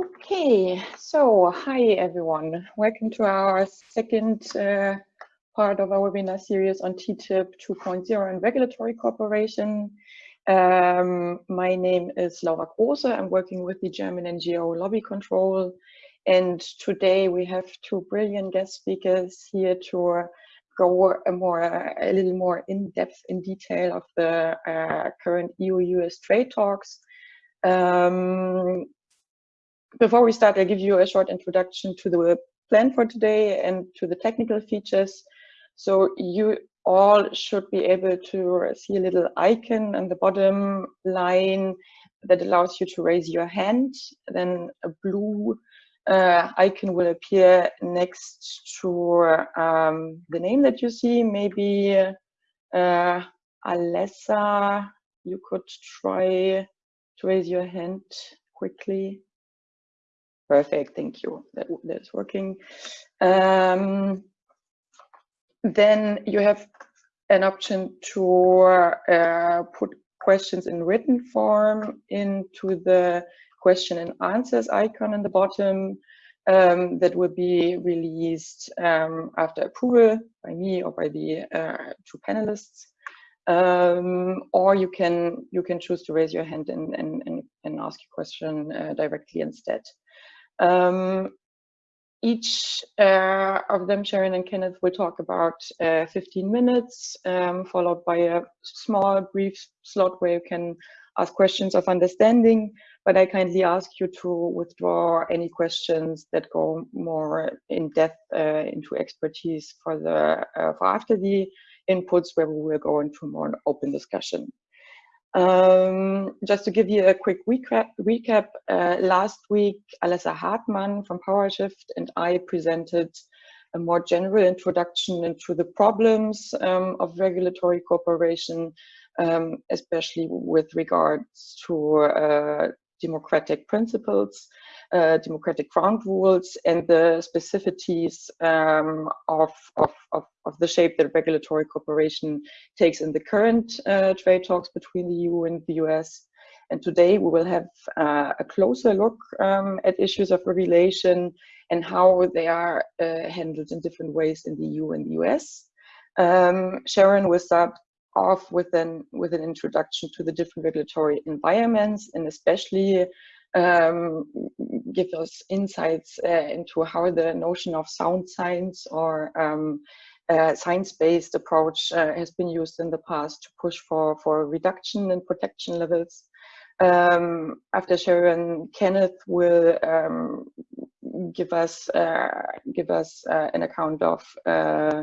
Okay, so hi everyone. Welcome to our second uh, part of our webinar series on TTIP 2.0 and regulatory cooperation. Um, my name is Laura Große. I'm working with the German NGO Lobby Control. And today we have two brilliant guest speakers here to go a more, a little more in depth in detail of the uh, current EU-US trade talks. Um, before we start, I'll give you a short introduction to the plan for today and to the technical features. So you all should be able to see a little icon on the bottom line that allows you to raise your hand. Then a blue uh, icon will appear next to um, the name that you see. Maybe uh, Alessa, you could try to raise your hand quickly. Perfect, thank you. That, that's working. Um, then you have an option to uh, put questions in written form into the question and answers icon in the bottom um, that will be released um, after approval by me or by the uh, two panelists. Um, or you can you can choose to raise your hand and, and, and, ask your question uh, directly instead. Um, each uh, of them, Sharon and Kenneth, will talk about uh, 15 minutes, um, followed by a small, brief slot where you can ask questions of understanding. But I kindly ask you to withdraw any questions that go more in depth uh, into expertise for the uh, for after the inputs, where we will go into more open discussion. Um, just to give you a quick recap, recap uh, last week, Alessa Hartmann from PowerShift and I presented a more general introduction into the problems um, of regulatory cooperation, um, especially with regards to uh, democratic principles uh, democratic ground rules and the specificities um, of, of, of, of, the shape that regulatory cooperation takes in the current uh, trade talks between the EU and the US. And today we will have uh, a closer look um, at issues of regulation and how they are uh, handled in different ways in the EU and the US. Um, Sharon will start off with an, with an introduction to the different regulatory environments and especially um, give us insights uh, into how the notion of sound science or um, uh, science-based approach uh, has been used in the past to push for, for reduction in protection levels. Um, after Sharon, Kenneth will um, give us uh, give us uh, an account of uh,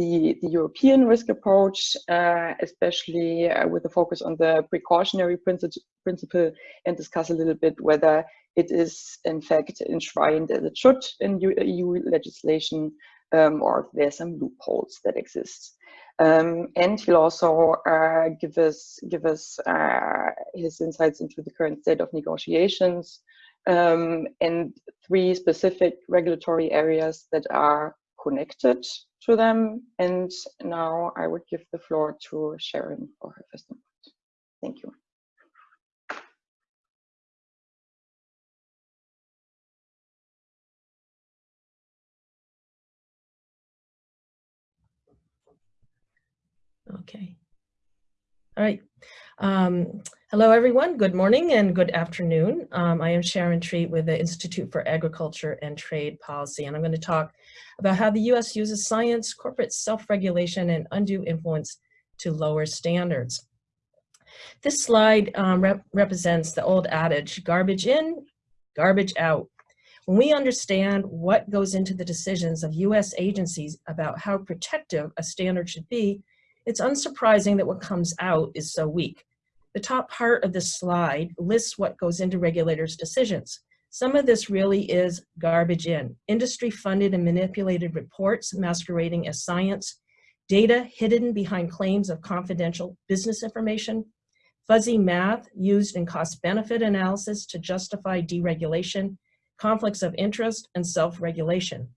the, the European risk approach, uh, especially uh, with a focus on the precautionary principle and discuss a little bit whether it is in fact enshrined as it should in EU legislation um, or if there are some loopholes that exist. Um, and he'll also uh, give us give us uh, his insights into the current state of negotiations um, and three specific regulatory areas that are connected to them. And now I would give the floor to Sharon for her first input. Thank you. Okay. All right. Um, hello, everyone. Good morning and good afternoon. Um, I am Sharon Treat with the Institute for Agriculture and Trade Policy, and I'm going to talk about how the U.S. uses science, corporate self-regulation, and undue influence to lower standards. This slide um, rep represents the old adage, garbage in, garbage out. When we understand what goes into the decisions of U.S. agencies about how protective a standard should be, it's unsurprising that what comes out is so weak. The top part of this slide lists what goes into regulators' decisions. Some of this really is garbage in. Industry funded and manipulated reports masquerading as science, data hidden behind claims of confidential business information, fuzzy math used in cost benefit analysis to justify deregulation, conflicts of interest, and self-regulation.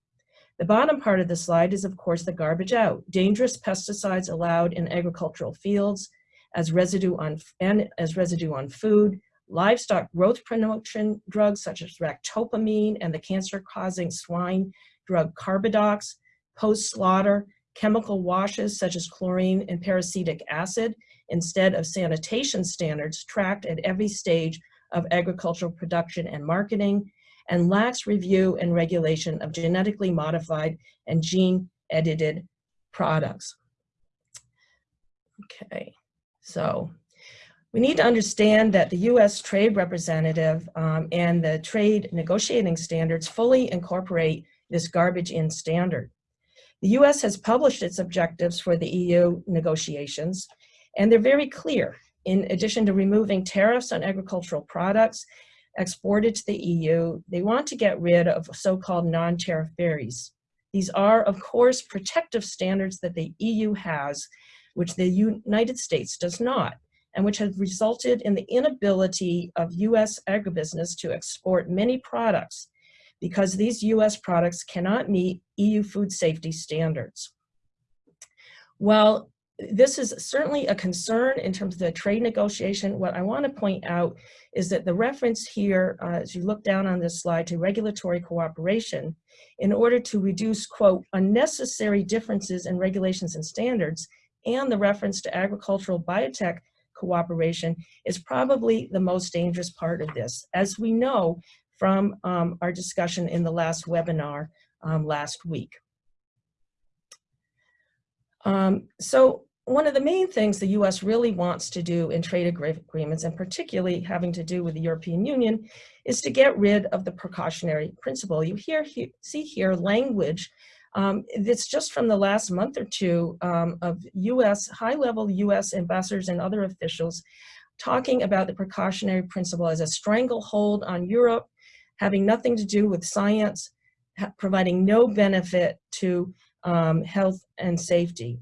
The bottom part of the slide is of course the garbage out, dangerous pesticides allowed in agricultural fields as residue on, and as residue on food, livestock growth promotion drugs such as ractopamine and the cancer-causing swine drug Carbadox, post-slaughter chemical washes such as chlorine and peracetic acid instead of sanitation standards tracked at every stage of agricultural production and marketing, and lax review and regulation of genetically modified and gene edited products. Okay, so we need to understand that the U.S. trade representative um, and the trade negotiating standards fully incorporate this garbage in standard. The U.S. has published its objectives for the EU negotiations, and they're very clear. In addition to removing tariffs on agricultural products exported to the EU, they want to get rid of so-called non-tariff barriers. These are, of course, protective standards that the EU has, which the United States does not, and which has resulted in the inability of US agribusiness to export many products because these US products cannot meet EU food safety standards. While this is certainly a concern in terms of the trade negotiation. What I want to point out is that the reference here, uh, as you look down on this slide, to regulatory cooperation, in order to reduce, quote, unnecessary differences in regulations and standards, and the reference to agricultural biotech cooperation is probably the most dangerous part of this. As we know from um, our discussion in the last webinar um, last week. Um, so one of the main things the US really wants to do in trade agreements, and particularly having to do with the European Union, is to get rid of the precautionary principle. You hear, he, see here language um, it's just from the last month or two um, of US, high-level US ambassadors and other officials talking about the precautionary principle as a stranglehold on Europe, having nothing to do with science, providing no benefit to um, health and safety.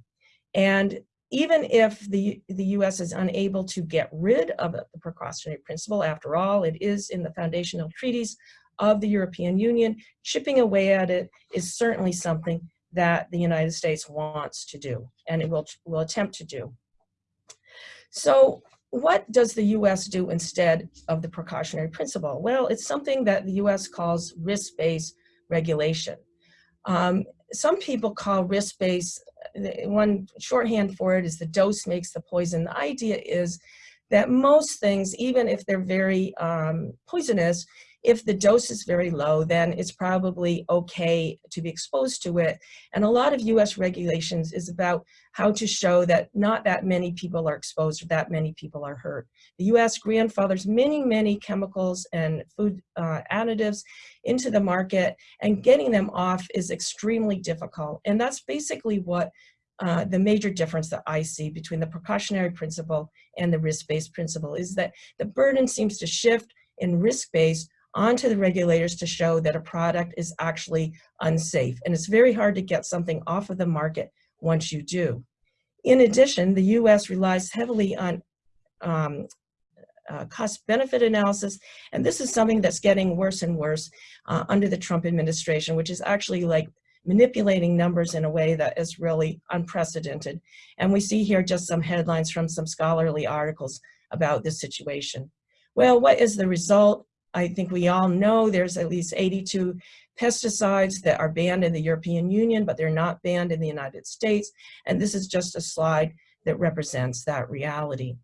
And even if the, the US is unable to get rid of the precautionary principle, after all, it is in the foundational treaties of the European Union, chipping away at it is certainly something that the United States wants to do and it will, will attempt to do. So what does the US do instead of the precautionary principle? Well, it's something that the US calls risk-based regulation. Um, some people call risk-based, one shorthand for it is the dose makes the poison. The idea is that most things, even if they're very um, poisonous, if the dose is very low, then it's probably okay to be exposed to it. And a lot of US regulations is about how to show that not that many people are exposed or that many people are hurt. The US grandfathers many, many chemicals and food uh, additives into the market and getting them off is extremely difficult. And that's basically what uh, the major difference that I see between the precautionary principle and the risk-based principle is that the burden seems to shift in risk-based onto the regulators to show that a product is actually unsafe. And it's very hard to get something off of the market once you do. In addition, the US relies heavily on um, uh, cost benefit analysis, and this is something that's getting worse and worse uh, under the Trump administration, which is actually like manipulating numbers in a way that is really unprecedented. And we see here just some headlines from some scholarly articles about this situation. Well, what is the result? I think we all know there's at least 82 pesticides that are banned in the European Union, but they're not banned in the United States. And this is just a slide that represents that reality.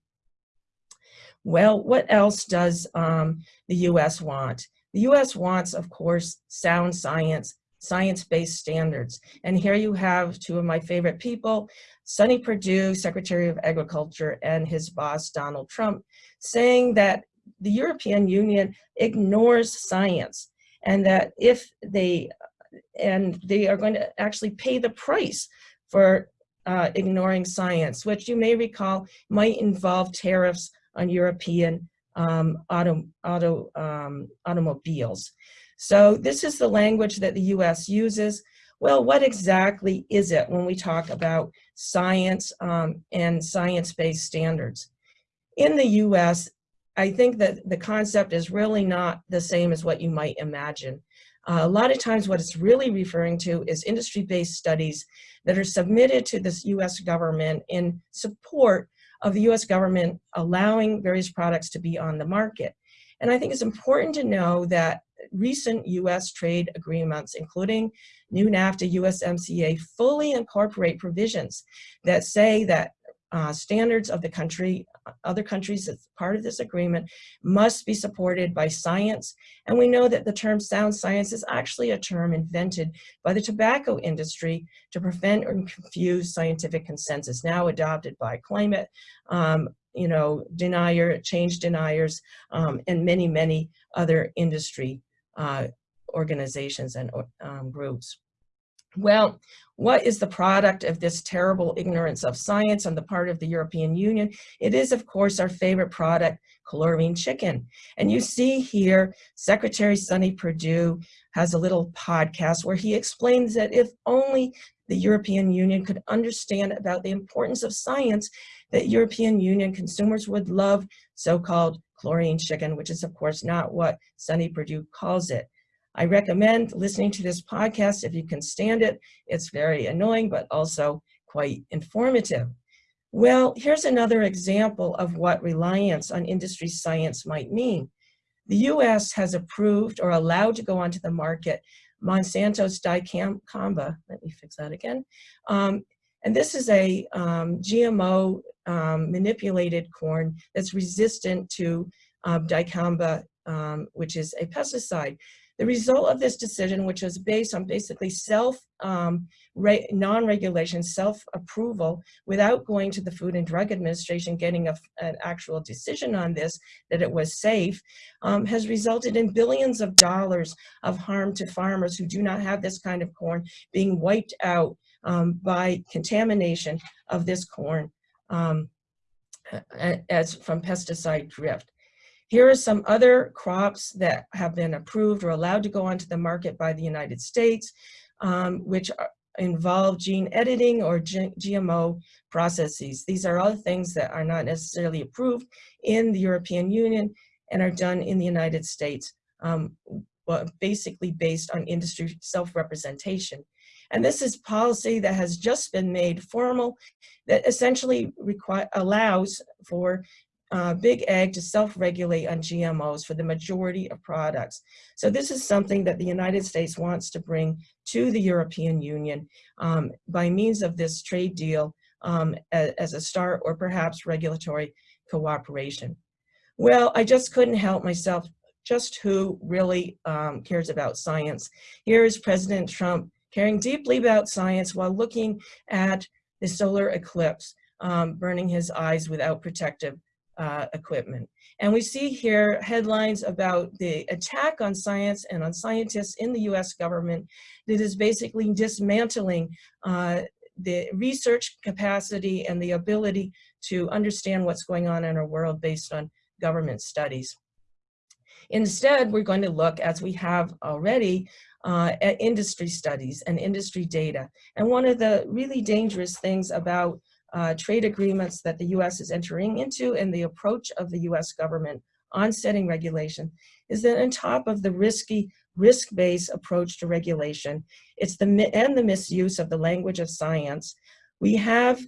Well, what else does um, the US want? The US wants, of course, sound science, science-based standards. And here you have two of my favorite people, Sonny Perdue, Secretary of Agriculture, and his boss, Donald Trump, saying that the European Union ignores science and that if they, and they are going to actually pay the price for uh, ignoring science, which you may recall might involve tariffs on European um, auto, auto, um, automobiles. So this is the language that the US uses. Well, what exactly is it when we talk about science um, and science-based standards? In the US, I think that the concept is really not the same as what you might imagine. Uh, a lot of times what it's really referring to is industry-based studies that are submitted to this US government in support of the US government allowing various products to be on the market. And I think it's important to know that recent US trade agreements, including new NAFTA, USMCA, fully incorporate provisions that say that uh, standards of the country, other countries as part of this agreement must be supported by science. And we know that the term sound science is actually a term invented by the tobacco industry to prevent or confuse scientific consensus, now adopted by climate, um, you know, denier, change deniers, um, and many, many other industry uh, organizations and um, groups. Well, what is the product of this terrible ignorance of science on the part of the European Union? It is, of course, our favorite product, chlorine chicken. And you see here, Secretary Sonny Perdue has a little podcast where he explains that if only the European Union could understand about the importance of science, that European Union consumers would love so-called chlorine chicken, which is of course not what Sonny Perdue calls it. I recommend listening to this podcast if you can stand it. It's very annoying, but also quite informative. Well, here's another example of what reliance on industry science might mean. The US has approved or allowed to go onto the market Monsanto's dicamba, let me fix that again. Um, and this is a um, GMO um, manipulated corn that's resistant to um, dicamba, um, which is a pesticide. The result of this decision, which was based on basically self, um, non-regulation, self-approval, without going to the Food and Drug Administration, getting a, an actual decision on this, that it was safe, um, has resulted in billions of dollars of harm to farmers who do not have this kind of corn being wiped out um, by contamination of this corn um, as from pesticide drift. Here are some other crops that have been approved or allowed to go onto the market by the United States, um, which are, involve gene editing or GMO processes. These are all things that are not necessarily approved in the European Union and are done in the United States, um, basically based on industry self-representation. And this is policy that has just been made formal that essentially allows for uh, Big Ag to self-regulate on GMOs for the majority of products. So this is something that the United States wants to bring to the European Union um, by means of this trade deal um, as, as, a start or perhaps regulatory cooperation. Well, I just couldn't help myself just who really um, cares about science. Here is President Trump caring deeply about science while looking at the solar eclipse, um, burning his eyes without protective uh, equipment. And we see here headlines about the attack on science and on scientists in the US government that is basically dismantling uh, the research capacity and the ability to understand what's going on in our world based on government studies. Instead, we're going to look, as we have already, uh, at industry studies and industry data. And one of the really dangerous things about uh, trade agreements that the US is entering into and the approach of the US government on setting regulation is that on top of the risky risk-based approach to regulation, it's the and the misuse of the language of science, we have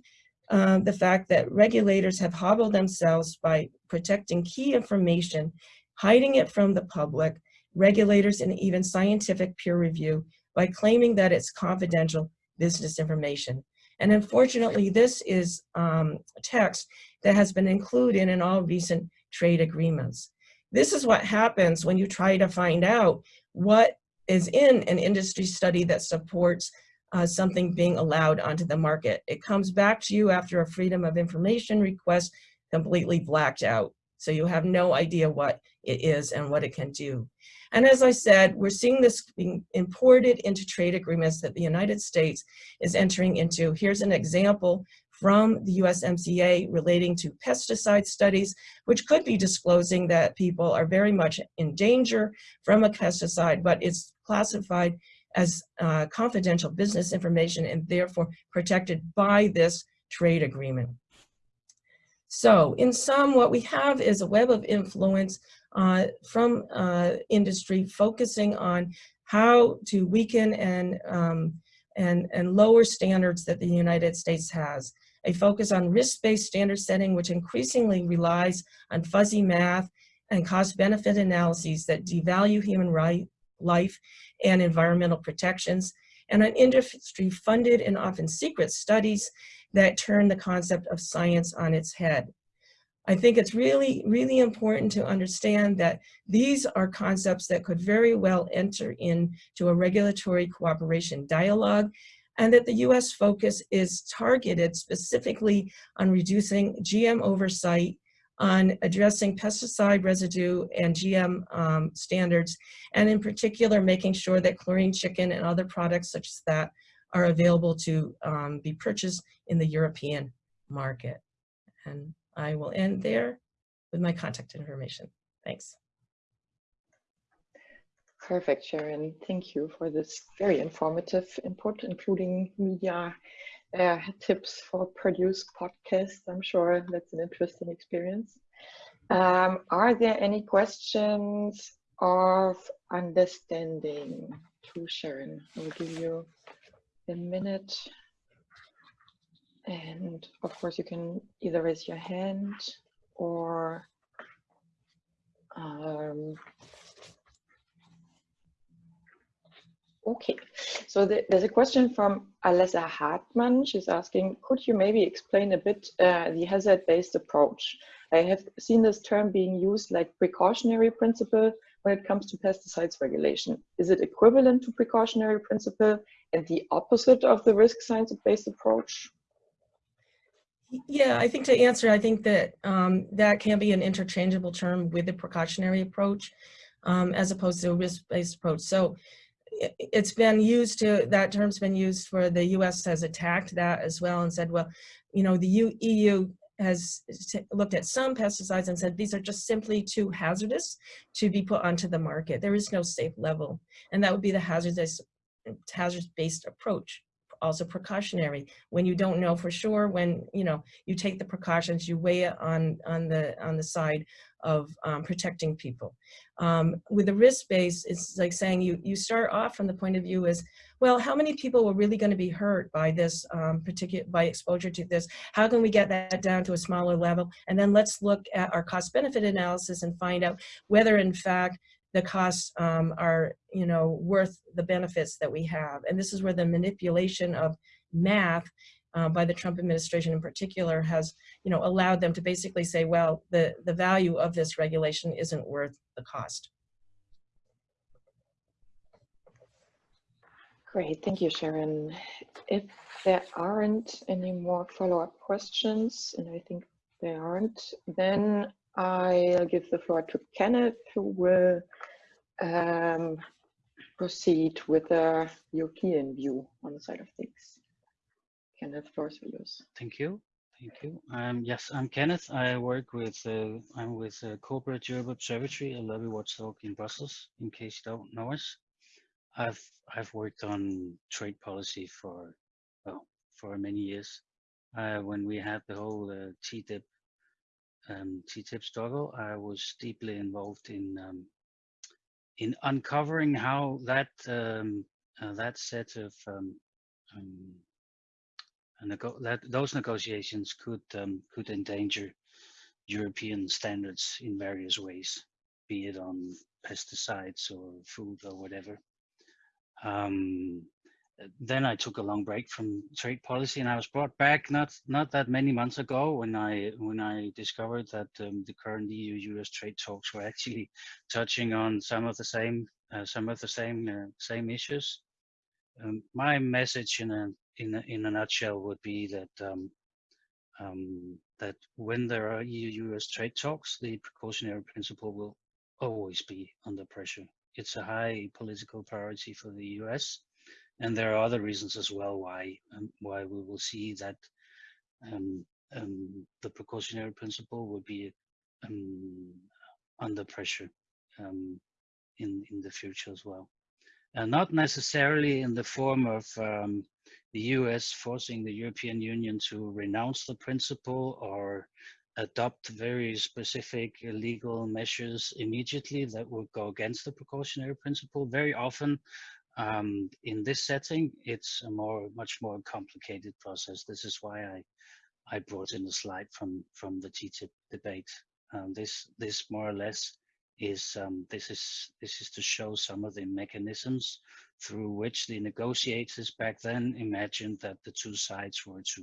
uh, the fact that regulators have hobbled themselves by protecting key information, hiding it from the public, regulators and even scientific peer review by claiming that it's confidential business information. And unfortunately, this is um, text that has been included in all recent trade agreements. This is what happens when you try to find out what is in an industry study that supports uh, something being allowed onto the market. It comes back to you after a freedom of information request completely blacked out. So you have no idea what it is and what it can do. And as I said, we're seeing this being imported into trade agreements that the United States is entering into. Here's an example from the USMCA relating to pesticide studies, which could be disclosing that people are very much in danger from a pesticide, but it's classified as uh, confidential business information and therefore protected by this trade agreement. So in sum, what we have is a web of influence uh, from uh, industry focusing on how to weaken and um, and, and lower standards that the United States has. A focus on risk-based standard setting, which increasingly relies on fuzzy math and cost-benefit analyses that devalue human right, life and environmental protections, and on industry-funded and often secret studies that turn the concept of science on its head. I think it's really, really important to understand that these are concepts that could very well enter into a regulatory cooperation dialogue and that the US focus is targeted specifically on reducing GM oversight, on addressing pesticide residue and GM um, standards, and in particular making sure that chlorine chicken and other products such as that are available to um, be purchased in the European market. And I will end there with my contact information. Thanks. Perfect, Sharon. Thank you for this very informative input, including media uh, tips for produce podcasts. I'm sure that's an interesting experience. Um, are there any questions of understanding to Sharon? I'll give you a minute. And of course, you can either raise your hand or um, Okay, so the, there's a question from Alessa Hartmann. She's asking, could you maybe explain a bit uh, the hazard-based approach? I have seen this term being used like precautionary principle when it comes to pesticides regulation. Is it equivalent to precautionary principle and the opposite of the risk science-based approach? Yeah, I think to answer, I think that um, that can be an interchangeable term with the precautionary approach um, as opposed to a risk-based approach. So it's been used to, that term's been used for the US has attacked that as well and said, well, you know, the EU has looked at some pesticides and said these are just simply too hazardous to be put onto the market. There is no safe level. And that would be the hazardous hazard-based approach also precautionary when you don't know for sure when you know you take the precautions you weigh it on on the on the side of um, protecting people um, with the risk base it's like saying you you start off from the point of view is well how many people were really going to be hurt by this um, particular by exposure to this how can we get that down to a smaller level and then let's look at our cost benefit analysis and find out whether in fact the costs um, are, you know, worth the benefits that we have. And this is where the manipulation of math uh, by the Trump administration in particular has, you know, allowed them to basically say, well, the, the value of this regulation isn't worth the cost. Great, thank you, Sharon. If there aren't any more follow-up questions, and I think there aren't, then I'll give the floor to Kenneth, who will um, proceed with a European view on the side of things. Kenneth, floor is yours. Thank you. Thank you. Um, yes, I'm Kenneth. I work with, uh, I'm with uh, Corporate Europe Observatory, a lobby watchdog in Brussels, in case you don't know us. I've, I've worked on trade policy for, well, for many years. Uh, when we had the whole uh, TTIP um, TTIP struggle, I was deeply involved in um, in uncovering how that um, uh, that set of um, um, that those negotiations could um, could endanger European standards in various ways, be it on pesticides or food or whatever. Um, then I took a long break from trade policy, and I was brought back not not that many months ago when I when I discovered that um, the current EU-US trade talks were actually touching on some of the same uh, some of the same uh, same issues. Um, my message in a in a, in a nutshell would be that um, um that when there are EU-US trade talks, the precautionary principle will always be under pressure. It's a high political priority for the US and there are other reasons as well why um, why we will see that um, um, the precautionary principle will be um, under pressure um, in in the future as well, and not necessarily in the form of um, the U.S. forcing the European Union to renounce the principle or adopt very specific legal measures immediately that would go against the precautionary principle. Very often, Um, in this setting, it's a more, much more complicated process. This is why I, I brought in a slide from from the TTIP debate. Um, this this more or less is um, this is this is to show some of the mechanisms through which the negotiators back then imagined that the two sides were to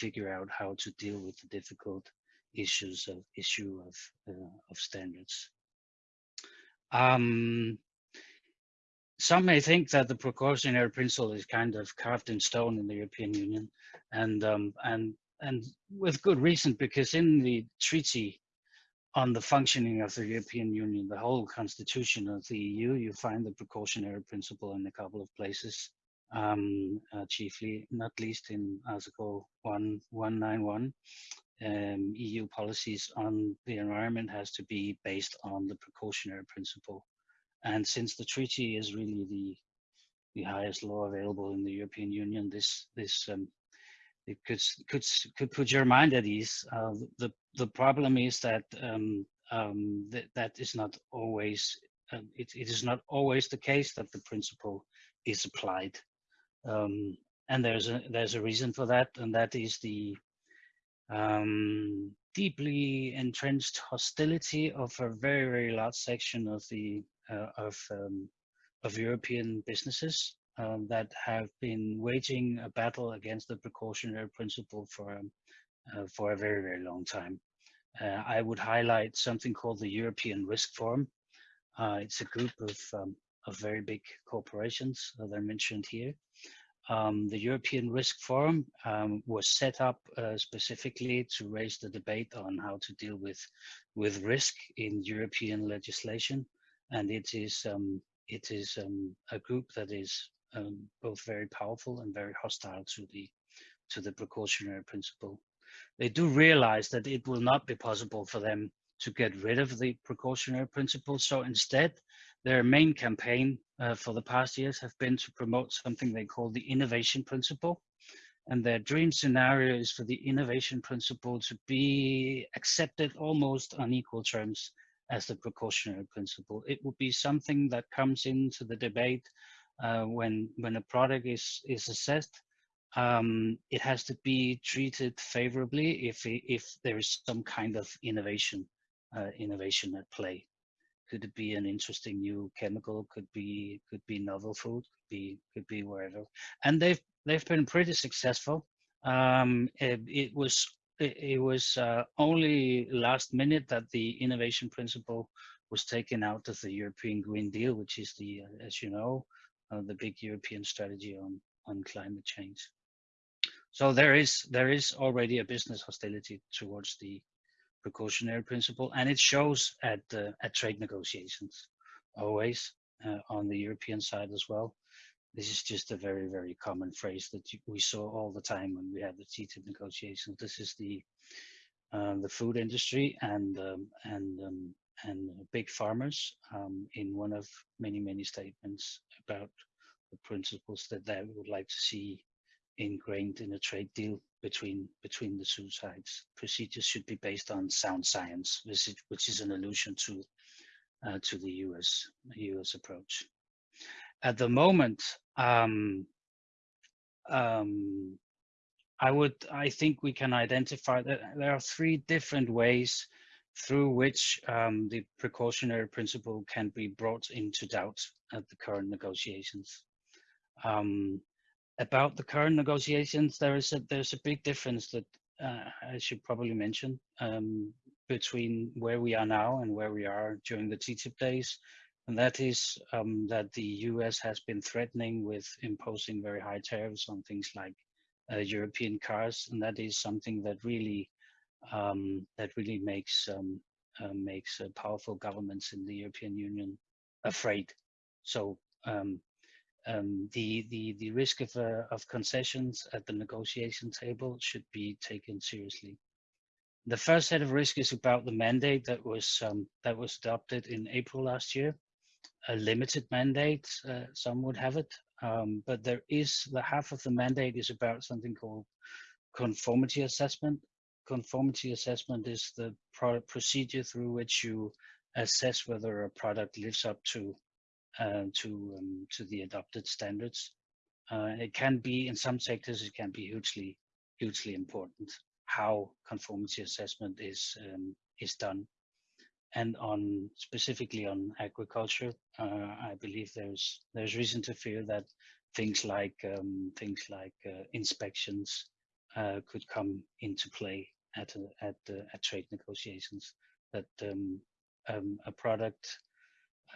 figure out how to deal with the difficult issues of issue of uh, of standards. Um, some may think that the precautionary principle is kind of carved in stone in the European Union, and um, and and with good reason, because in the treaty on the functioning of the European Union, the whole constitution of the EU, you find the precautionary principle in a couple of places, um, uh, chiefly, not least in Article 1191. Um, EU policies on the environment has to be based on the precautionary principle. And since the treaty is really the the highest law available in the European Union, this this um, it could could could put your mind at ease. Uh, the the problem is that um, um, that that is not always uh, it, it is not always the case that the principle is applied, um, and there's a there's a reason for that, and that is the um, deeply entrenched hostility of a very very large section of the uh, of um, of European businesses um, that have been waging a battle against the precautionary principle for um, uh, for a very very long time. Uh, I would highlight something called the European Risk Forum. Uh, it's a group of um, of very big corporations that are mentioned here. Um, the European Risk Forum um, was set up uh, specifically to raise the debate on how to deal with with risk in European legislation, and it is um, it is um, a group that is um, both very powerful and very hostile to the to the precautionary principle. They do realize that it will not be possible for them to get rid of the precautionary principle. So instead, their main campaign uh, for the past years have been to promote something they call the innovation principle. And their dream scenario is for the innovation principle to be accepted almost on equal terms as the precautionary principle. It would be something that comes into the debate uh, when when a product is is assessed, um, it has to be treated favorably if if there is some kind of innovation uh, innovation at play. Could it be an interesting new chemical? Could be could be novel food. Could be could be wherever. And they've they've been pretty successful. Um, it, it was it, it was uh, only last minute that the innovation principle was taken out of the European Green Deal, which is the, uh, as you know, uh, the big European strategy on on climate change. So there is there is already a business hostility towards the precautionary principle, and it shows at uh, at trade negotiations always uh, on the European side as well. This is just a very very common phrase that we saw all the time when we had the TTIP negotiations. This is the uh, the food industry and um, and um, and big farmers um, in one of many, many statements about the principles that they would like to see ingrained in a trade deal between between the two sides. Procedures should be based on sound science, which is, which is an allusion to uh, to the U.S. U.S. approach. At the moment, um, um, I would I think we can identify that there are three different ways through which um, the precautionary principle can be brought into doubt at the current negotiations. Um, about the current negotiations, there is a there's a big difference that uh, I should probably mention um, between where we are now and where we are during the TTIP days, and that is um, that the U.S. has been threatening with imposing very high tariffs on things like uh, European cars, and that is something that really um, that really makes um, uh, makes uh, powerful governments in the European Union afraid. So um, the the the risk of uh, of concessions at the negotiation table should be taken seriously. The first set of risk is about the mandate that was um, that was adopted in April last year. A limited mandate, uh, some would have it, um, but there is the half of the mandate is about something called conformity assessment, conformity assessment is the procedure through which you assess whether a product lives up to uh, to um, to the adopted standards. Uh, it can be in some sectors it can be hugely hugely important how conformity assessment is um, is done. And on specifically on agriculture, uh, I believe there's there's reason to fear that things like um, things like uh, inspections uh, could come into play at at at trade negotiations. That um, um, a product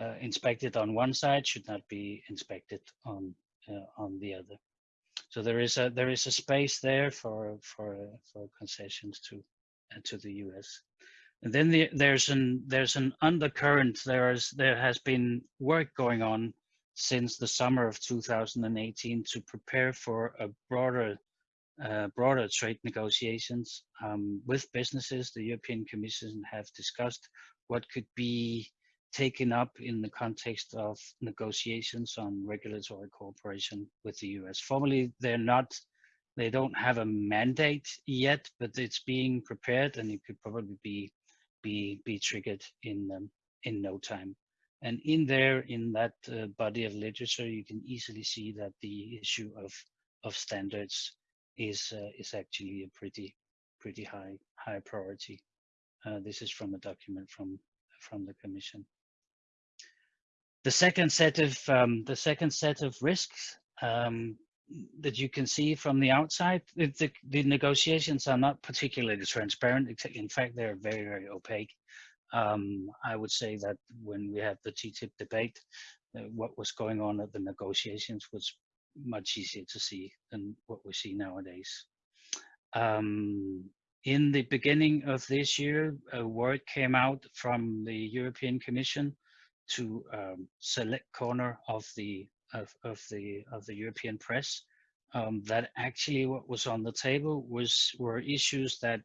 uh, inspected on one side should not be inspected on uh, on the other. So there is a there is a space there for for for concessions to uh, to the U.S. And then the, there's an there's an undercurrent. There is there has been work going on since the summer of 2018 to prepare for a broader uh, broader trade negotiations um, with businesses. The European Commission have discussed what could be taken up in the context of negotiations on regulatory cooperation with the US. Formally, they're not, they don't have a mandate yet, but it's being prepared and it could probably be be be triggered in um, in no time. And in there, in that uh, body of literature, you can easily see that the issue of of standards is uh, is actually a pretty pretty high high priority. Uh, this is from a document from from the Commission. The second set of um, the second set of risks um, that you can see from the outside, the, the, negotiations are not particularly transparent. In fact, they're very, very opaque. Um, I would say that when we had the TTIP debate, uh, what was going on at the negotiations was much easier to see than what we see nowadays. Um, in the beginning of this year, a word came out from the European Commission to um, select corner of the of, of the of the European press um, that actually what was on the table was were issues that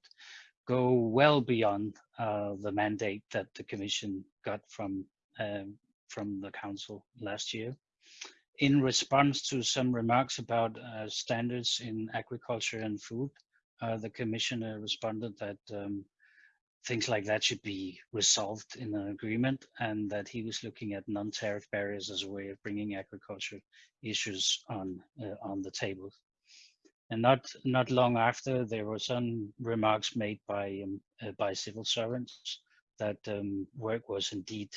go well beyond uh, the mandate that the Commission got from um, from the Council last year. In response to some remarks about uh, standards in agriculture and food, uh, the Commissioner responded that um, things like that should be resolved in an agreement and that he was looking at non-tariff barriers as a way of bringing agriculture issues on uh, on the table and not not long after there were some remarks made by um, uh, by civil servants that um, work was indeed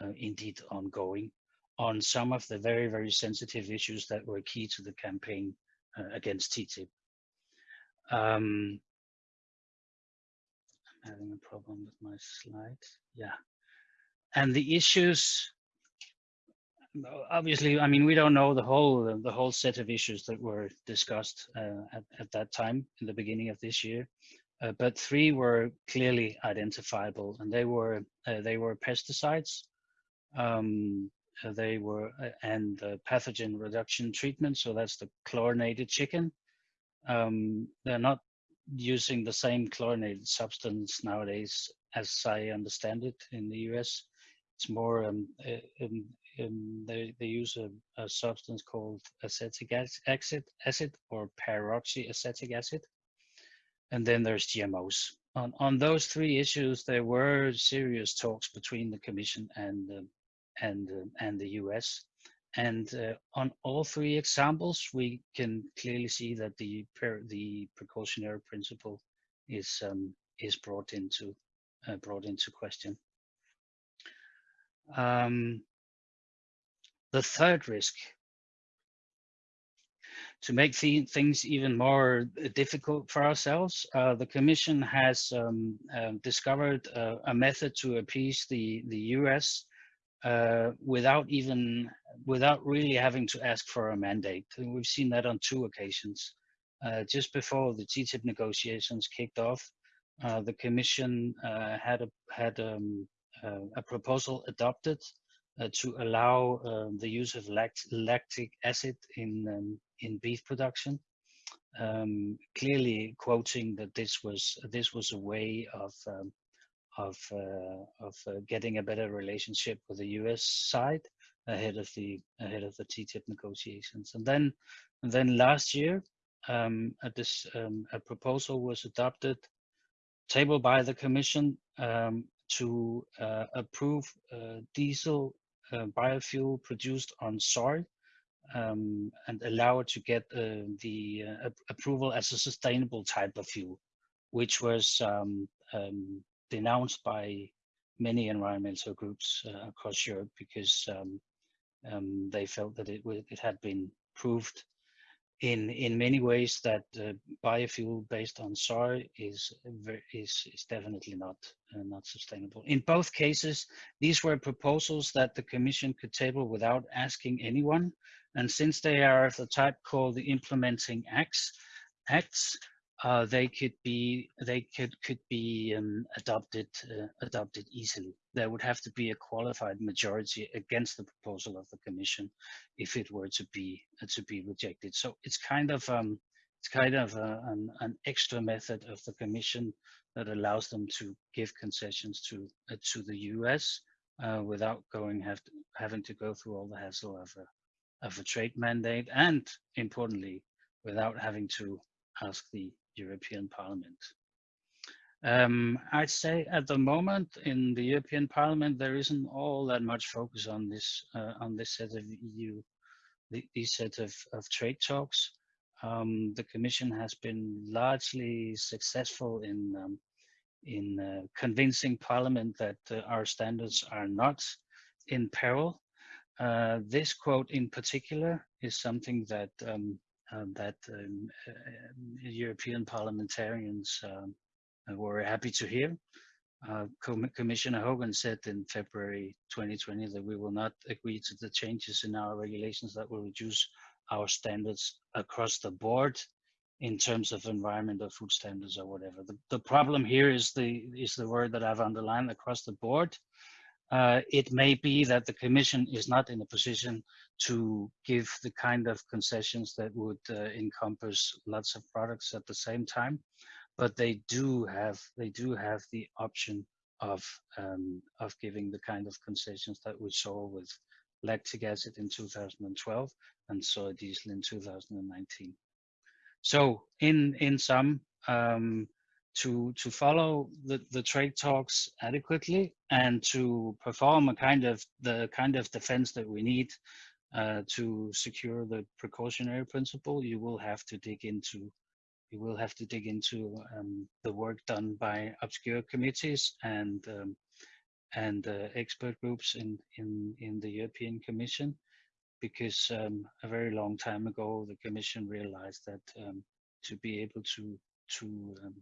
uh, indeed ongoing on some of the very very sensitive issues that were key to the campaign uh, against TTIP. Um, having a problem with my slides. Yeah. And the issues, obviously, I mean, we don't know the whole the whole set of issues that were discussed uh, at, at that time in the beginning of this year. Uh, but three were clearly identifiable, and they were uh, they were pesticides, um, uh, they were uh, and pathogen reduction treatment. So that's the chlorinated chicken. Um, they're not using the same chlorinated substance nowadays, as I understand it in the US. It's more, um, uh, um, um, they, they use a, a, substance called acetic acid, acid or peroxyacetic acid. And then there's GMOs. On, on those three issues, there were serious talks between the Commission and, uh, and, and the US. And uh, on all three examples, we can clearly see that the the precautionary principle is um, is brought into uh, brought into question. Um, the third risk, to make things even more difficult for ourselves, uh, the Commission has um, um discovered a method to appease the the U.S uh, without even without really having to ask for a mandate. And we've seen that on two occasions. Uh, just before the TTIP negotiations kicked off, uh, the Commission uh, had a had um, a proposal adopted uh, to allow um, the use of lact lactic acid in um, in beef production. Um, clearly quoting that this was this was a way of um, of uh, of uh, getting a better relationship with the U.S. side ahead of the ahead of the TTIP negotiations. And then and then last year, um, this um, a proposal was adopted, tabled by the Commission um, to uh, approve uh, diesel uh, biofuel produced on soy um, and allow it to get uh, the approval as a sustainable type of fuel, which was um, um, denounced by many environmental groups uh, across Europe because um, um, they felt that it, it had been proved in in many ways that uh, biofuel based on soy is is is definitely not uh, not sustainable. In both cases, these were proposals that the Commission could table without asking anyone, and since they are of the type called the implementing acts, acts uh, they could be they could could be um, adopted uh, adopted easily. There would have to be a qualified majority against the proposal of the Commission if it were to be uh, to be rejected. So it's kind of um, it's kind of a, an, an extra method of the Commission that allows them to give concessions to uh, to the U.S. Uh, without going have to, having to go through all the hassle of a of a trade mandate and importantly without having to ask the European Parliament. Um, I'd say at the moment in the European Parliament there isn't all that much focus on this uh, on this set of EU the, these set of, of trade talks. Um, the Commission has been largely successful in um, in uh, convincing Parliament that uh, our standards are not in peril. Uh, this quote in particular is something that um, um, that um, uh, European parliamentarians um, were happy to hear. Uh, Com Commissioner Hogan said in February 2020 that we will not agree to the changes in our regulations that will reduce our standards across the board in terms of environment or food standards or whatever. The, the problem here is the is the word that I've underlined across the board uh, it may be that the Commission is not in a position to give the kind of concessions that would uh, encompass lots of products at the same time, but they do have they do have the option of um, of giving the kind of concessions that we saw with lactic acid in 2012 and soy diesel in 2019. So in in sum, um, to to follow the, the trade talks adequately and to perform a kind of the kind of defense that we need uh, to secure the precautionary principle, you will have to dig into you will have to dig into um, the work done by obscure committees and um, and uh, expert groups in in in the European Commission, because um, a very long time ago the Commission realized that um, to be able to to um,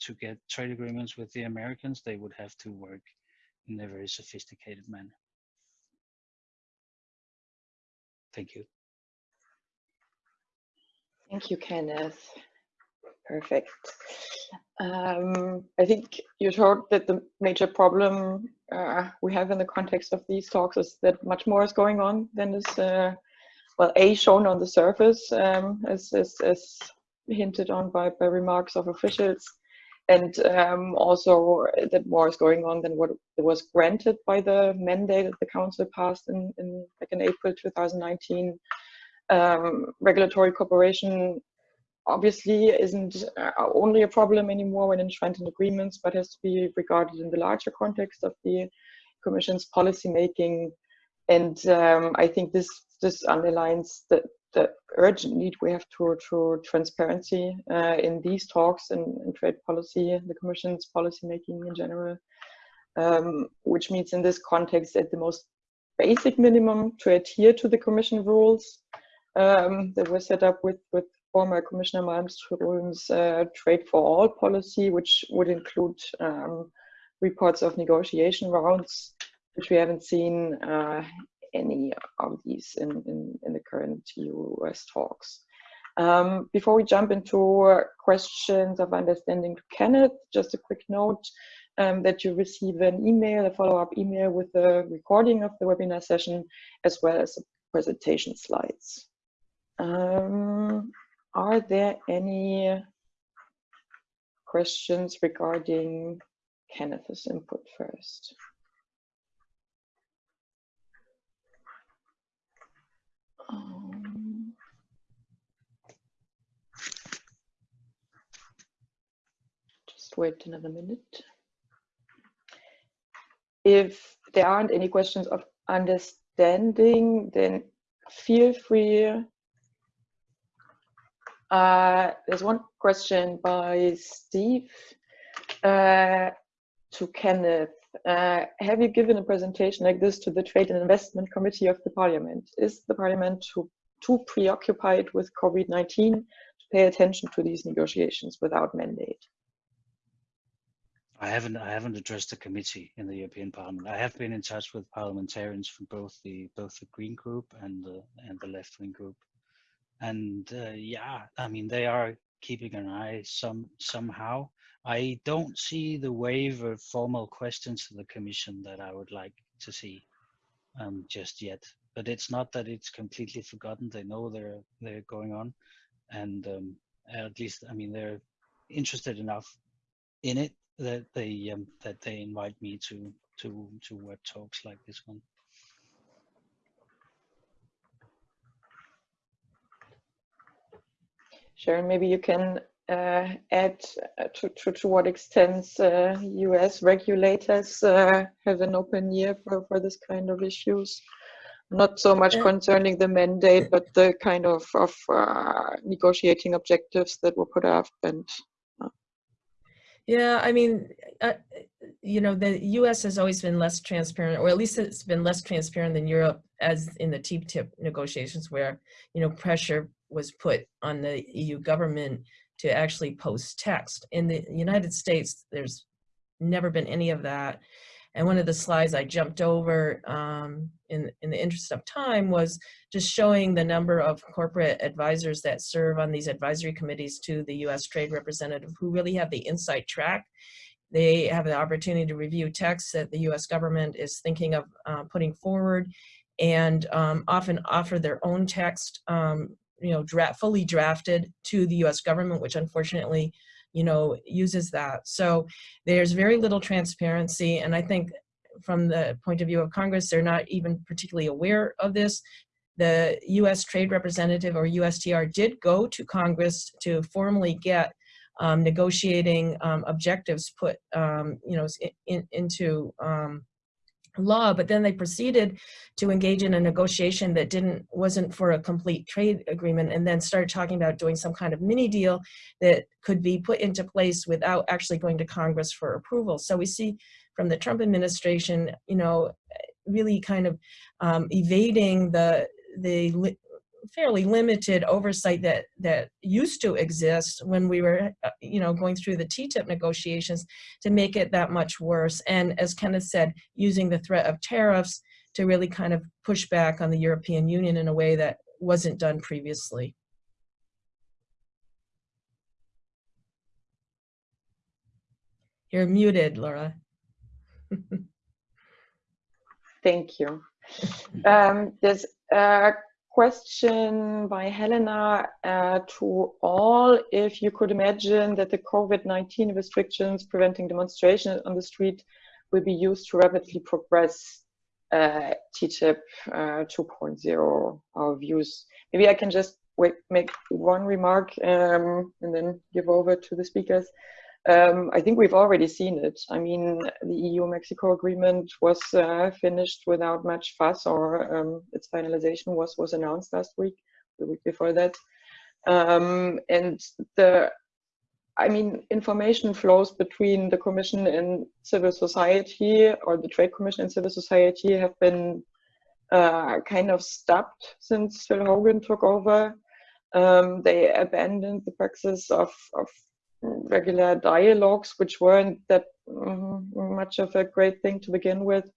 to get trade agreements with the Americans, they would have to work in a very sophisticated manner. Thank you. Thank you, Kenneth. Perfect. Um, I think you showed that the major problem uh, we have in the context of these talks is that much more is going on than is, uh, well, A, shown on the surface, um, as, as, as hinted on by, by remarks of officials, and um, also that more is going on than what was granted by the mandate that the council passed in, in like in April 2019. Um, regulatory cooperation obviously isn't uh, only a problem anymore when enshrined in agreements, but has to be regarded in the larger context of the Commission's policy making. And um, I think this this underlines that the urgent need we have to, to transparency uh, in these talks and, and, trade policy, the Commission's policy making in general, um, which means in this context at the most basic minimum to adhere to the Commission rules um, that were set up with, with former Commissioner Malmström's uh, Trade for All policy, which would include um, reports of negotiation rounds, which we haven't seen uh, any of these in, in, in the current US talks. Um, before we jump into questions of understanding Kenneth, just a quick note um, that you receive an email, a follow-up email with the recording of the webinar session, as well as the presentation slides. Um, are there any questions regarding Kenneth's input first? Um, just wait another minute. If there aren't any questions of understanding, then feel free. Uh, there's one question by Steve uh, to Kenneth. Uh, have you given a presentation like this to the Trade and Investment Committee of the Parliament? Is the Parliament too, too preoccupied with COVID-19 to pay attention to these negotiations without mandate? I haven't I haven't addressed the committee in the European Parliament. I have been in touch with parliamentarians from both the both the Green Group and the and the left wing group, and uh, yeah, I mean they are keeping an eye some somehow. I don't see the wave of formal questions to the Commission that I would like to see um, just yet. But it's not that it's completely forgotten. They know they're they're going on, and um, at least I mean they're interested enough in it that they um, that they invite me to to to web talks like this one. Sharon, maybe you can uh, add uh, to, to, to what extent uh, US regulators uh, have an open ear for, for this kind of issues. Not so much concerning the mandate, but the kind of, of uh, negotiating objectives that were put up and yeah, I mean, uh, you know, the U.S. has always been less transparent, or at least it's been less transparent than Europe, as in the TTIP negotiations, where you know pressure was put on the EU government to actually post text. In the United States, there's never been any of that. And one of the slides I jumped over um, in, in the interest of time was just showing the number of corporate advisors that serve on these advisory committees to the US trade representative who really have the inside track. They have the opportunity to review texts that the US government is thinking of uh, putting forward and um, often offer their own text, um, you know, fully drafted to the US government, which unfortunately you know, uses that. So there's very little transparency. And I think from the point of view of Congress, they're not even particularly aware of this. The US Trade Representative or USTR did go to Congress to formally get um, negotiating um, objectives put, um, you know, in, into um, law, but then they proceeded to engage in a negotiation that didn't wasn't for a complete trade agreement and then started talking about doing some kind of mini deal that could be put into place without actually going to Congress for approval. So we see from the Trump administration, you know, really kind of um, evading the the fairly limited oversight that that used to exist when we were uh, you know going through the TTIP negotiations to make it that much worse and as Kenneth said using the threat of tariffs to really kind of push back on the European Union in a way that wasn't done previously. You're muted, Laura. Thank you. Um, there's a question by Helena uh, to all. If you could imagine that the COVID-19 restrictions preventing demonstration on the street will be used to rapidly progress uh, TTIP uh, 2.0, our views. Maybe I can just wait, make one remark um, and then give over to the speakers. Um, I think we've already seen it. I mean, the EU-Mexico agreement was uh, finished without much fuss, or um, its finalization was was announced last week, the week before that. Um, and the, I mean, information flows between the Commission and civil society, or the Trade Commission and civil society, have been uh, kind of stopped since Phil Hogan took over. Um, they abandoned the practice of, of regular dialogues, which weren't that um, much of a great thing to begin with.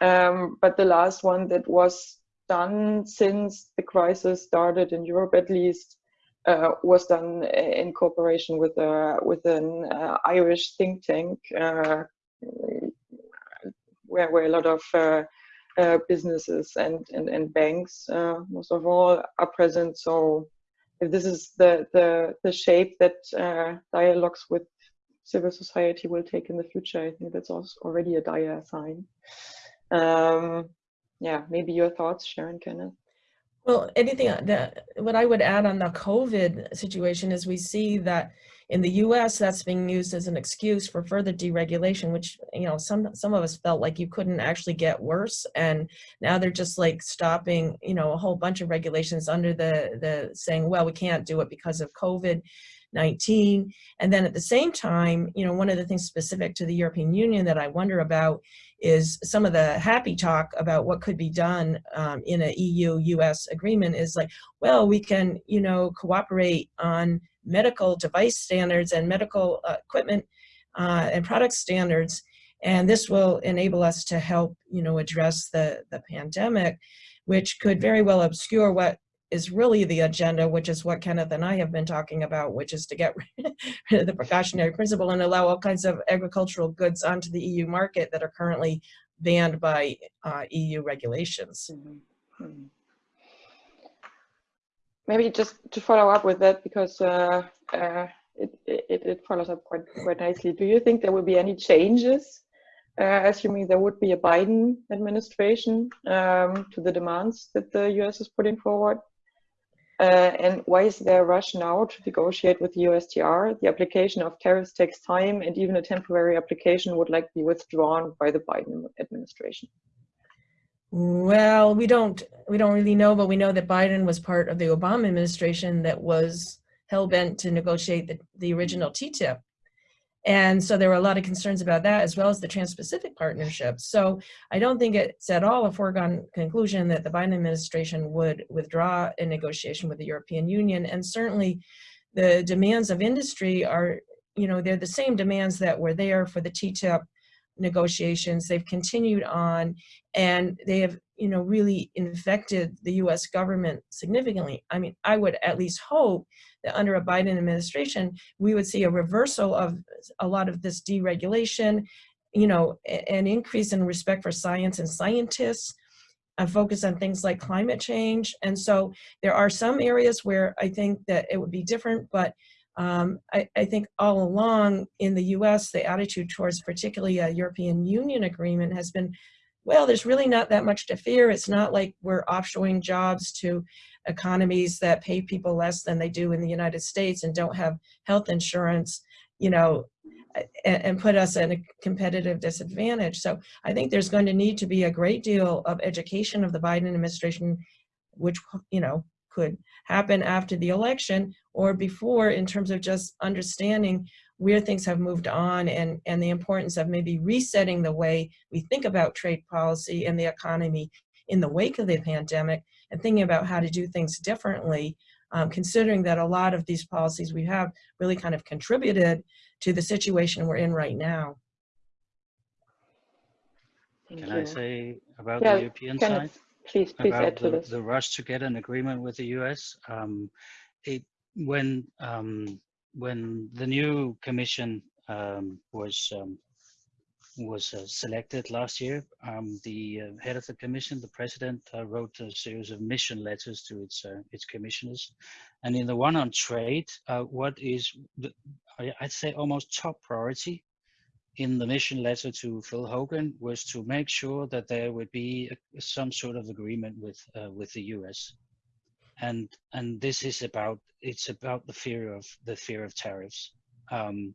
Um, but the last one that was done since the crisis started in Europe, at least, uh, was done in cooperation with a with an uh, Irish think tank, uh, where where a lot of uh, uh, businesses and and, and banks, uh, most of all, are present. So if this is the the the shape that uh, dialogues with civil society will take in the future, I think that's also already a dire sign. Um, yeah, maybe your thoughts, Sharon Kenneth. Well, anything that what I would add on the COVID situation is we see that In the US, that's being used as an excuse for further deregulation, which, you know, some, some of us felt like you couldn't actually get worse. And now they're just like stopping, you know, a whole bunch of regulations under the, the saying, well, we can't do it because of COVID. 19 and then at the same time you know one of the things specific to the European Union that I wonder about is some of the happy talk about what could be done um, in a EU-US agreement is like well we can you know cooperate on medical device standards and medical uh, equipment uh, and product standards. And this will enable us to help, you know, address the, the pandemic, which could very well obscure what is really the agenda, which is what Kenneth and I have been talking about, which is to get rid of the precautionary principle and allow all kinds of agricultural goods onto the EU market that are currently banned by uh, EU regulations. Mm -hmm maybe just to follow up with that because uh, uh, it, it, it, follows up quite, quite nicely. Do you think there will be any changes, uh, assuming there would be a Biden administration um, to the demands that the US is putting forward? Uh, and why is there a rush now to negotiate with the USTR? The application of tariffs takes time and even a temporary application would like be withdrawn by the Biden administration. Well, we don't we don't really know, but we know that Biden was part of the Obama administration that was hell bent to negotiate the, the original TTIP. And so there were a lot of concerns about that as well as the Trans-Pacific Partnership. So I don't think it's at all a foregone conclusion that the Biden administration would withdraw a negotiation with the European Union. And certainly the demands of industry are, you know, they're the same demands that were there for the TTIP negotiations. They've continued on and they have, you know, really infected the US government significantly. I mean, I would at least hope that under a Biden administration, we would see a reversal of a lot of this deregulation, you know, an increase in respect for science and scientists, a focus on things like climate change. And so there are some areas where I think that it would be different, but um, I, I, think all along in the US, the attitude towards particularly a European Union agreement has been, well, there's really not that much to fear. It's not like we're offshoring jobs to economies that pay people less than they do in the United States and don't have health insurance, you know, and, and put us at a competitive disadvantage. So I think there's going to need to be a great deal of education of the Biden administration, which, you know, could happen after the election or before in terms of just understanding where things have moved on and, and the importance of maybe resetting the way we think about trade policy and the economy in the wake of the pandemic and thinking about how to do things differently, um, considering that a lot of these policies we have really kind of contributed to the situation we're in right now. Thank Can you. I say about yeah, the European side? please, please about add to the, this. the rush to get an agreement with the US. Um, it when um, when the new commission um, was um, was uh, selected last year, um, the uh, head of the commission, the president, uh, wrote a series of mission letters to its uh, its commissioners, and in the one on trade, uh, what is the, I'd say almost top priority in the mission letter to Phil Hogan was to make sure that there would be a, some sort of agreement with uh, with the U.S. and and this is about it's about the fear of the fear of tariffs. Um,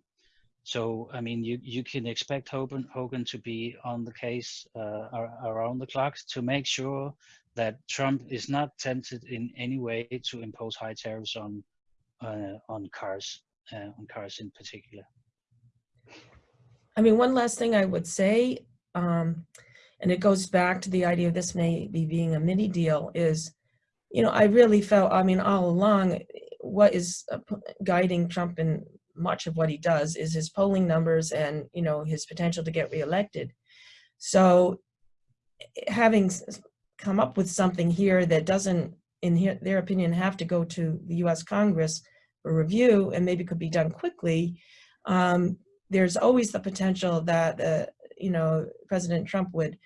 so I mean, you you can expect Hogan Hogan to be on the case uh, around the clock to make sure that Trump is not tempted in any way to impose high tariffs on uh, on cars uh, on cars in particular. I mean, one last thing I would say, um, and it goes back to the idea of this may be being a mini deal is, you know, I really felt, I mean, all along, what is uh, guiding Trump in much of what he does is his polling numbers and, you know, his potential to get reelected. So having come up with something here that doesn't, in their opinion, have to go to the US Congress for review and maybe could be done quickly, um, there's always the potential that, uh, you know, President Trump would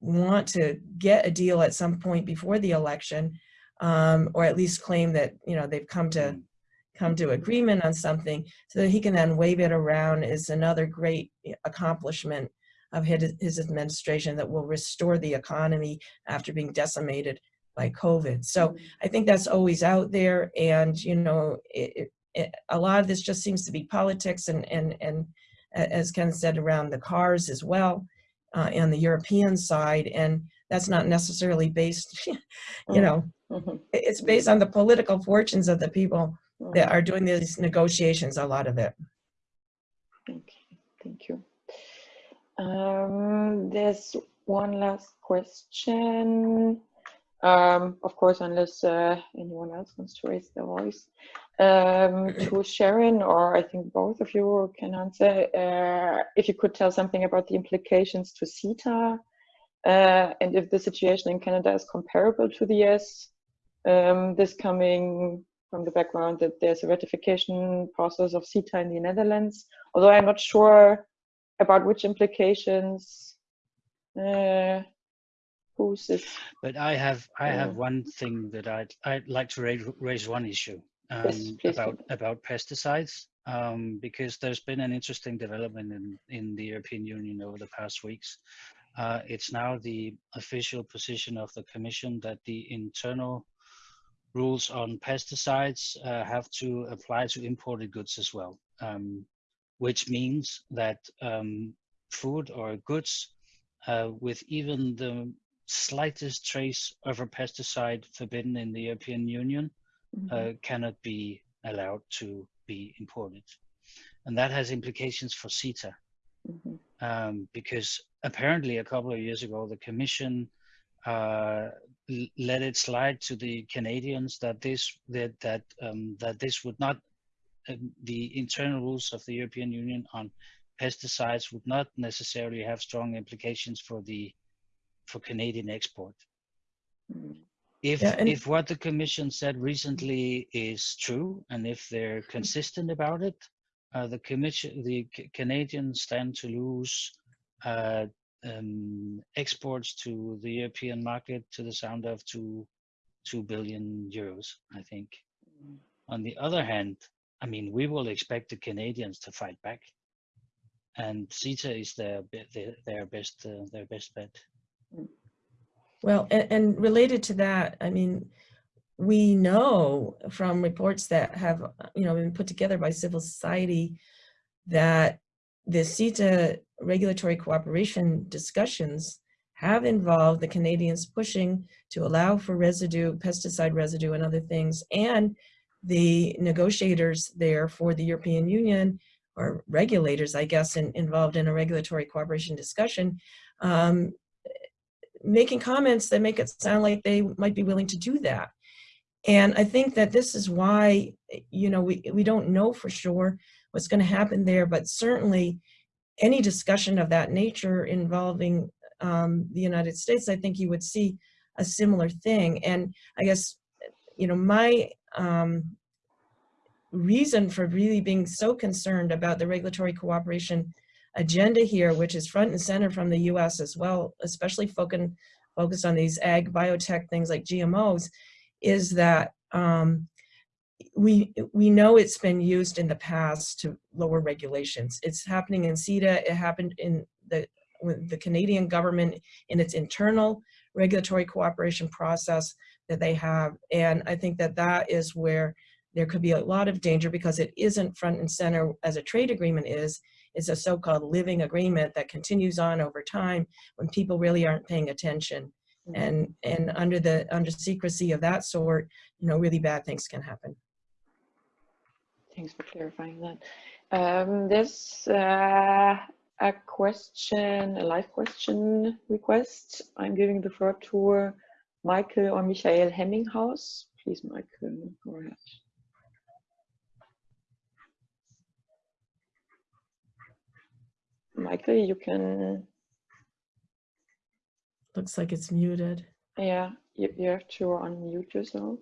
want to get a deal at some point before the election, um, or at least claim that, you know, they've come to mm-hmm. come to agreement on something so that he can then wave it around is another great accomplishment of his, his administration that will restore the economy after being decimated by COVID. So mm-hmm. I think that's always out there and, you know, it, it, a lot of this just seems to be politics and, and, and as Ken said, around the cars as well uh, on the European side. And that's not necessarily based, you Mm. know, Mhm. it's based on the political fortunes of the people that Mhm. are doing these negotiations, a lot of it. Okay, thank you. Um, there's one last question. Um, of course, unless uh, anyone else wants to raise their voice. Um, to Sharon, or I think both of you can answer, uh, if you could tell something about the implications to CETA, uh, and if the situation in Canada is comparable to the US, um, this coming from the background that there's a ratification process of CETA in the Netherlands, although I'm not sure about which implications this But I have I have one thing that I'd I'd like to raise raise one issue um, Yes, about about pesticides um, because there's been an interesting development in in the European Union over the past weeks. Uh, it's now the official position of the Commission that the internal rules on pesticides uh, have to apply to imported goods as well, um, which means that um, food or goods uh, with even the slightest trace of a pesticide forbidden in the European Union Mhm. uh, cannot be allowed to be imported. And that has implications for CETA Mhm. um, because apparently a couple of years ago, the Commission uh, l- let it slide to the Canadians that this that that um, that this would not um, the internal rules of the European Union on pesticides would not necessarily have strong implications for the for Canadian export. Mm. If Yeah, if what the Commission said recently is true, and if they're consistent about it, uh, the Commission, the C- Canadians stand to lose uh, um, exports to the European market to the sound of two two billion euros, I think. Mm. On the other hand, I mean, we will expect the Canadians to fight back, and CETA is their their, their best uh, their best bet. Well, and, and related to that, I mean, we know from reports that have, you know, been put together by civil society that the CETA regulatory cooperation discussions have involved the Canadians pushing to allow for residue, pesticide residue and other things, and the negotiators there for the European Union or regulators, I guess, in, involved in a regulatory cooperation discussion, um, making comments that make it sound like they might be willing to do that. And I think that this is why, you know, we, we don't know for sure what's going to happen there, but certainly any discussion of that nature involving um, the United States, I think you would see a similar thing. And I guess, you know, my um, reason for really being so concerned about the regulatory cooperation agenda here, which is front and center from the US as well, especially focused on these ag biotech things like GMOs, is that um, we we know it's been used in the past to lower regulations. It's happening in CETA. It happened in the the Canadian government in its internal regulatory cooperation process that they have, and I think that that is where there could be a lot of danger because it isn't front and center as a trade agreement is. It's a so-called living agreement that continues on over time when people really aren't paying attention. And, and under the under secrecy of that sort, you know, really bad things can happen. Thanks for clarifying that. Um, there's uh, a question, a live question request. I'm giving the floor to Michael or Michael Hemminghaus. Please, Michael, go ahead. Michael, you can, Looks like it's muted. yeah, you, you have to unmute yourself.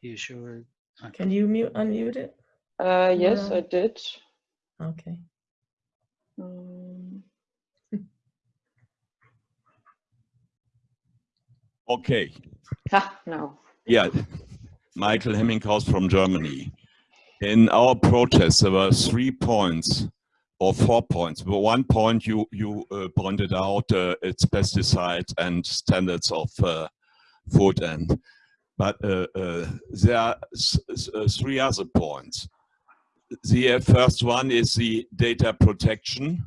You sure? Okay. Can you mute, unmute it? Uh, yes, No. I did. Okay. Um, Okay, ah, no. yeah, Michael Hemminghaus from Germany. In our protest, there were three points or four points. But one point you you uh, pointed out, uh, it's pesticides and standards of uh, food and but uh, uh, there are uh, three other points. The uh, first one is the data protection.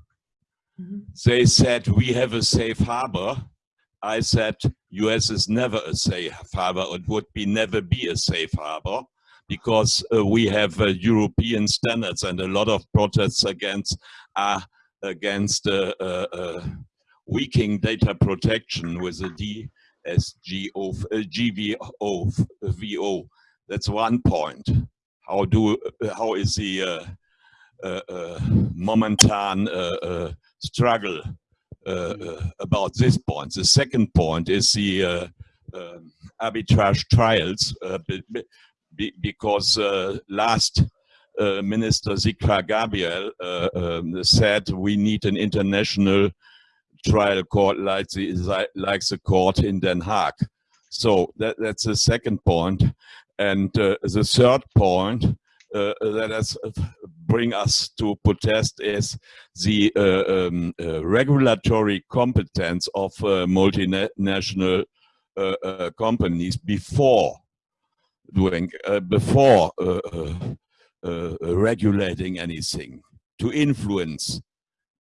Mm -hmm. They said we have a safe harbor. I said US is never a safe harbor. It would be never be a safe harbor because uh, we have uh, European standards and a lot of protests against uh, against uh, uh, uh weakening data protection with the DSGO, uh, GVO, VO. That's one point. How do uh, how is the momentan struggle about this point? The second point is the um, arbitrage trials be, because uh, last uh, Minister Sigmar Gabriel uh, um, said we need an international trial court like the, like the court in Den Haag. So that, that's the second point. And uh, the third point uh, that has bring us to protest is the uh, um, regulatory competence of multinational companies before doing uh, before uh, uh, regulating anything to influence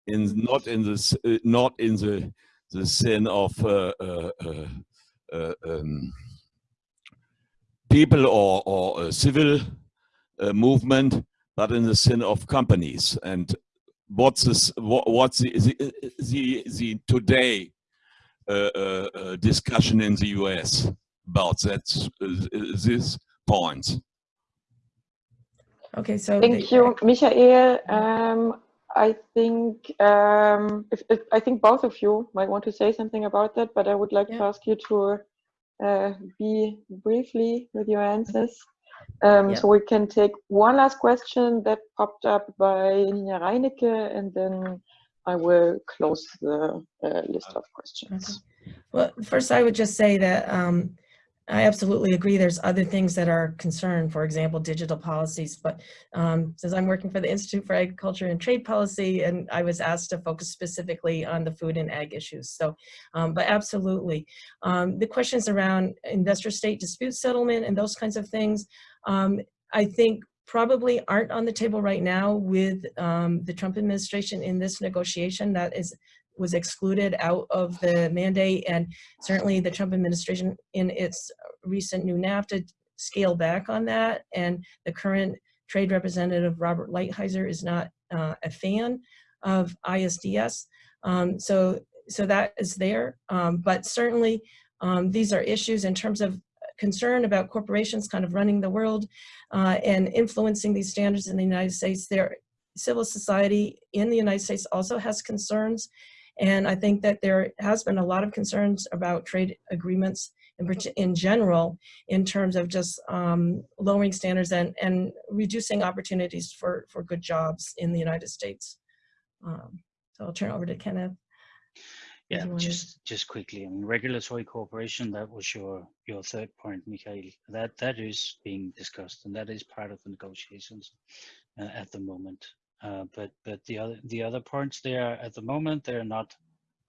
in not in this not in the the sin of um, people or or civil movement but in the sin of companies. And what's this what, what's the the, the, the today uh, uh, discussion in the US about that this point. Okay, so thank the, you, Michael. Um, I think um, if, if, I think both of you might want to say something about that, but I would like yeah. to ask you to uh, be briefly with your answers. Um, yeah. So we can take one last question that popped up by Nina Reinecke, and then I will close the uh, list of questions. Okay. Well, first I would just say that um, I absolutely agree. There's other things that are concerned, for example, digital policies. But um, since I'm working for the Institute for Agriculture and Trade Policy, and I was asked to focus specifically on the food and ag issues. So, um, but absolutely. Um, the questions around investor-state dispute settlement and those kinds of things, um, I think probably aren't on the table right now with um, the Trump administration in this negotiation. That is was excluded out of the mandate and certainly the Trump administration in its recent new NAFTA scaled back on that and the current trade representative Robert Lighthizer is not uh, a fan of ISDS. Um, so, so that is there, um, but certainly um, these are issues in terms of concern about corporations kind of running the world uh, and influencing these standards in the United States. There, civil society in the United States also has concerns and I think that there has been a lot of concerns about trade agreements in, in general in terms of just um, lowering standards and, and reducing opportunities for, for good jobs in the United States. Um, so I'll turn over to Kenneth. Yeah, just just quickly, I mean, regulatory cooperation, that was your your third point, Mikhail. That that is being discussed and that is part of the negotiations uh, at the moment. Uh, but but the other the other points there at the moment they're not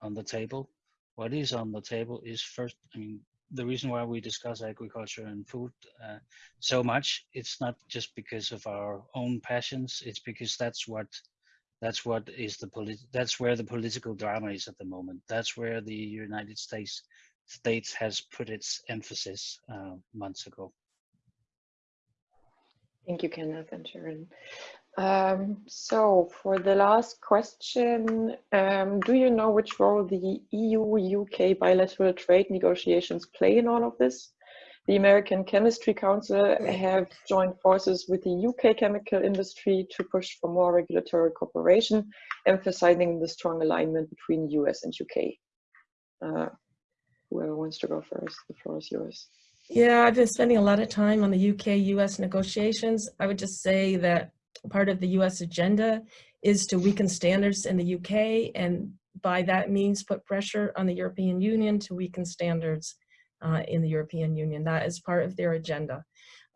on the table. What is on the table is first. I mean, the reason why we discuss agriculture and food uh, so much, it's not just because of our own passions. It's because that's what that's what is the polit that's where the political drama is at the moment. That's where the United States States has put its emphasis uh, months ago. Thank you, Kenneth and Sharon. Um, so for the last question, um, do you know which role the EU-UK bilateral trade negotiations play in all of this? The American Chemistry Council have joined forces with the UK chemical industry to push for more regulatory cooperation, emphasizing the strong alignment between US and UK. Uh, whoever wants to go first, the floor is yours. Yeah, I've been spending a lot of time on the UK-US negotiations. I would just say that part of the US agenda is to weaken standards in the UK and by that means put pressure on the European Union to weaken standards uh, in the European Union. That is part of their agenda.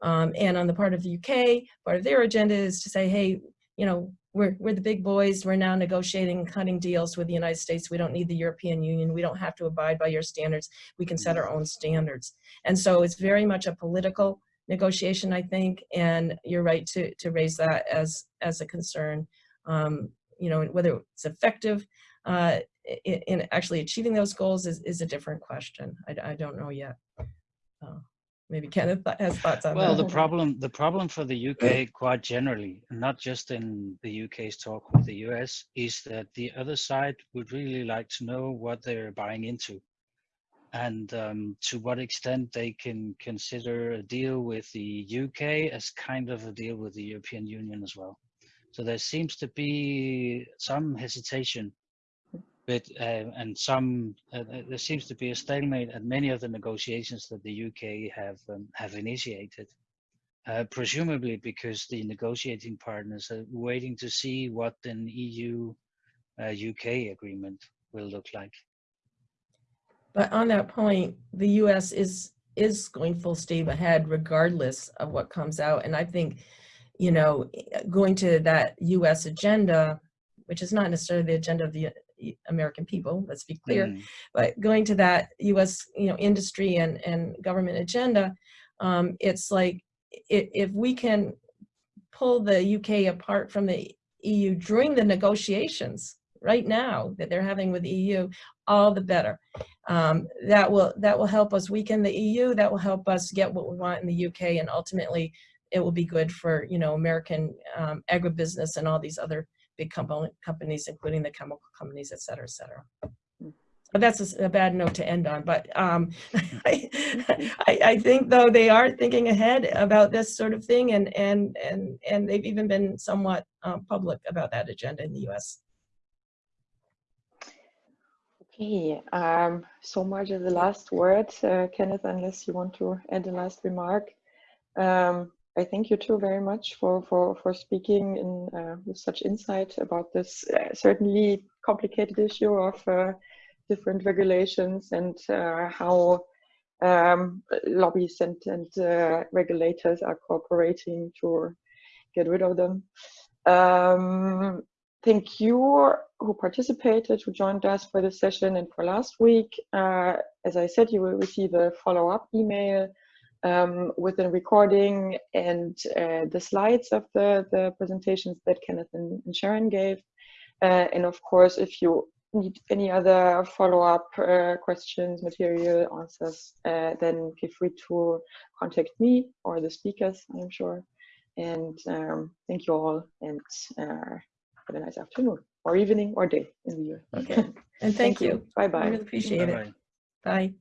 Um, and on the part of the UK, part of their agenda is to say, hey, you know, we're, we're the big boys. We're now negotiating, cutting deals with the United States. We don't need the European Union. We don't have to abide by your standards. We can set our own standards. And so it's very much a political negotiation, I think. And you're right to, to raise that as, as a concern. Um, you know, whether it's effective uh, in, in actually achieving those goals is, is a different question. I, I don't know yet. Uh, maybe Kenneth has thoughts on Well, that. the problem, the problem for the UK quite generally, not just in the UK's talk with the US, is that the other side would really like to know what they're buying into and um, to what extent they can consider a deal with the UK as kind of a deal with the European Union as well. So there seems to be some hesitation but uh, and some uh, uh, there seems to be a stalemate at many of the negotiations that the UK have um, have initiated, uh, presumably because the negotiating partners are waiting to see what an EU UK agreement will look like. But on that point, the US is is going full steam ahead regardless of what comes out. And I think, you know, going to that US agenda, which is not necessarily the agenda of the American people, let's be clear, Mm. but going to that US, you know, industry and, and government agenda, um, it's like, if, if we can pull the UK apart from the EU during the negotiations right now that they're having with the EU, all the better. Um, that will that will help us weaken the EU. That will help us get what we want in the UK, and ultimately, it will be good for you know American um, agribusiness and all these other big companies, including the chemical companies, et cetera, et cetera. But that's a, a bad note to end on. But um, I, I, I think though they are thinking ahead about this sort of thing, and and and and they've even been somewhat um, public about that agenda in the U.S. Okay, um, so much as the last word, uh, Kenneth, unless you want to add a last remark. Um, I thank you too very much for, for, for speaking in, uh, with such insight about this uh, certainly complicated issue of uh, different regulations and uh, how um, lobbies and, and uh, regulators are cooperating to get rid of them. Um, thank you who participated, who joined us for this session and for last week. Uh, as I said, you will receive a follow-up email um, with a recording and uh, the slides of the, the presentations that Kenneth and, Sharon gave. Uh, and of course, if you need any other follow-up uh, questions, material, answers, uh, then feel free to contact me or the speakers, I'm sure. And um, thank you all and uh, have a nice afternoon or evening or day in the year. Okay, and thank, you. Bye I bye. really appreciate it. Bye-bye. Bye.